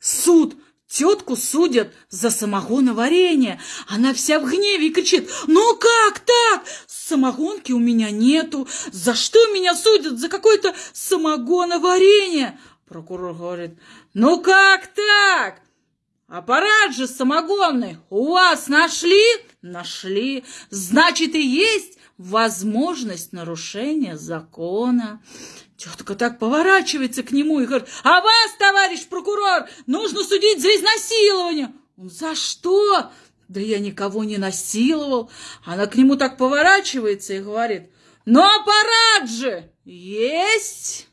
суд. Тетку судят за самогоноварение. Она вся в гневе и кричит, ну как так? Самогонки у меня нету. За что меня судят? За какое-то самогоноварение. Прокурор говорит, ну как так? Аппарат же самогонный у вас нашли? Нашли. Значит, и есть возможность нарушения закона. Тетка так поворачивается к нему и говорит, а вас, товарищ прокурор, нужно судить за изнасилование. Он, за что? Да я никого не насиловал. Она к нему так поворачивается и говорит, ну аппарат же есть.